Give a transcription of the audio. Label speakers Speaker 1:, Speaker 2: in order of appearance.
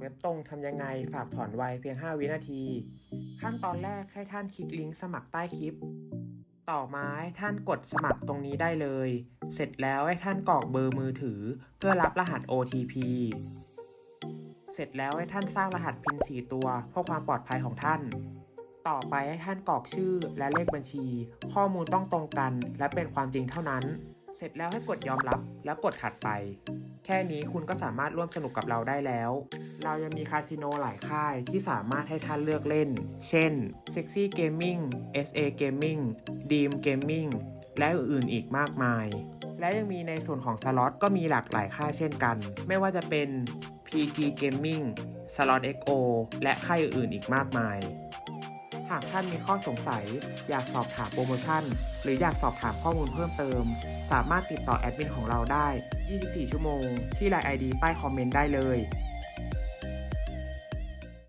Speaker 1: เว็บตรงทำยังไงฝากถอนไวเพียง 5 วินาที ขั้นตอนแรกให้ท่านคลิกลิงก์สมัครใต้คลิป ต่อมาให้ท่านกดสมัครตรงนี้ได้เลย เสร็จแล้วให้ท่านกรอกเบอร์มือถือ เพื่อรับรหัส OTP เสร็จแล้วให้ท่านสร้างรหัสพิน4ตัวเพื่อความปลอดภัยของท่าน ต่อไปให้ท่านกรอกชื่อและเลขบัญชี ข้อมูลต้องตรงกัน และเป็นความจริงเท่านั้น เสร็จแล้วให้กดยอมรับแล้วกดถัดไป แค่นี้คุณก็สามารถร่วมสนุกกับเราได้แล้ว เรายังมีคาสิโนหลายค่ายที่สามารถให้ท่านเลือกเล่น เช่น Sexy Gaming SA Gaming Dream Gaming และอื่นๆอีกมากมาย และยังมีในส่วนของสล็อตก็มีหลากหลายค่ายเช่นกัน ไม่ว่าจะเป็น PG Gaming Slot XO และค่ายอื่นๆอีกมากมาย หากท่านมีข้อสงสัย อยากสอบถามโปรโมชั่น หรืออยากสอบถามข้อมูลเพิ่มเติม สามารถติดต่อแอดมินของเราได้ 24 ชั่วโมง ที่ไลน์ ID ใต้คอมเมนต์ได้เลย